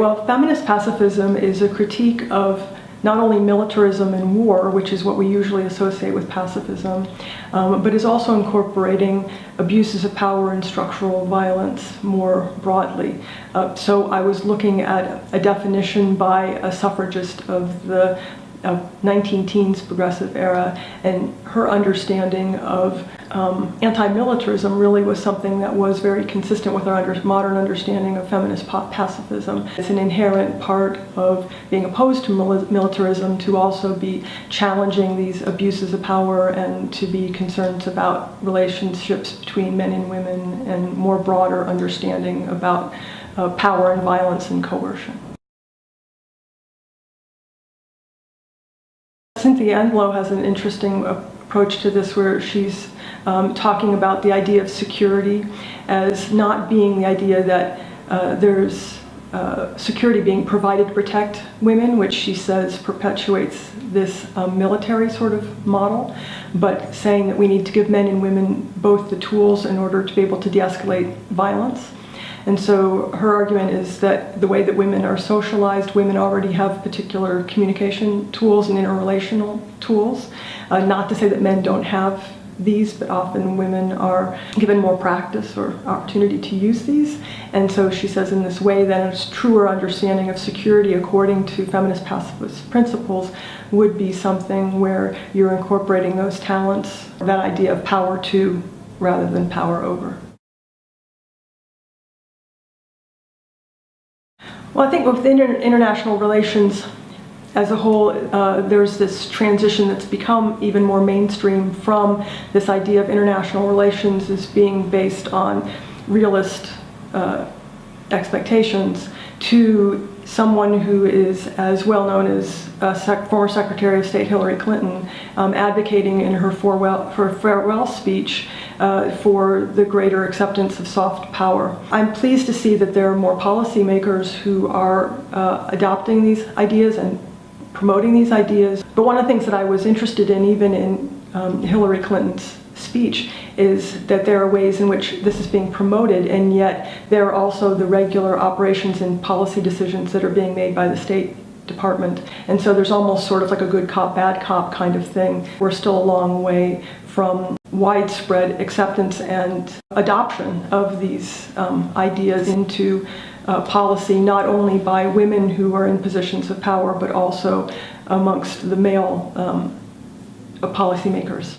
Well, feminist pacifism is a critique of not only militarism and war, which is what we usually associate with pacifism, um, but is also incorporating abuses of power and structural violence more broadly. Uh, so I was looking at a definition by a suffragist of the of 19 teens progressive era and her understanding of um, anti-militarism really was something that was very consistent with our under modern understanding of feminist pacifism. It's an inherent part of being opposed to militarism to also be challenging these abuses of power and to be concerned about relationships between men and women and more broader understanding about uh, power and violence and coercion. Cynthia Enloe has an interesting approach to this where she's um, talking about the idea of security as not being the idea that uh, there's uh, security being provided to protect women, which she says perpetuates this um, military sort of model, but saying that we need to give men and women both the tools in order to be able to de-escalate violence. And so her argument is that the way that women are socialized, women already have particular communication tools and interrelational tools. Uh, not to say that men don't have these, but often women are given more practice or opportunity to use these. And so she says in this way that a truer understanding of security according to feminist pacifist principles would be something where you're incorporating those talents, that idea of power to rather than power over. Well, I think with inter international relations as a whole, uh, there's this transition that's become even more mainstream from this idea of international relations as being based on realist uh, expectations to someone who is as well known as sec former Secretary of State Hillary Clinton um, advocating in her farewell, her farewell speech uh, for the greater acceptance of soft power. I'm pleased to see that there are more policymakers who are uh, adopting these ideas and promoting these ideas. But one of the things that I was interested in, even in um, Hillary Clinton's speech is that there are ways in which this is being promoted and yet there are also the regular operations and policy decisions that are being made by the State Department. And so there's almost sort of like a good cop, bad cop kind of thing. We're still a long way from widespread acceptance and adoption of these um, ideas into uh, policy, not only by women who are in positions of power, but also amongst the male um, policymakers.